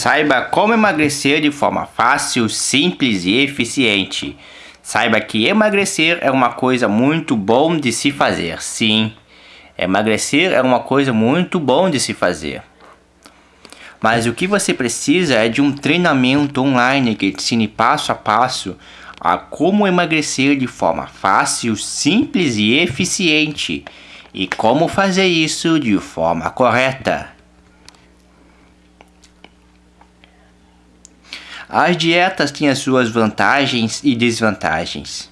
Saiba como emagrecer de forma fácil, simples e eficiente. Saiba que emagrecer é uma coisa muito bom de se fazer. Sim, emagrecer é uma coisa muito bom de se fazer. Mas o que você precisa é de um treinamento online que ensine passo a passo a como emagrecer de forma fácil, simples e eficiente e como fazer isso de forma correta. As dietas têm as suas vantagens e desvantagens.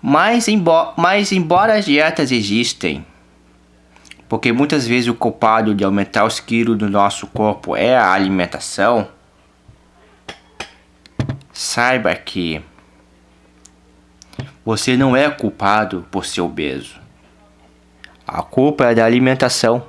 Mas, embo mas embora as dietas existem, porque muitas vezes o culpado de aumentar os quilos do nosso corpo é a alimentação, saiba que você não é culpado por ser obeso. A culpa é da alimentação.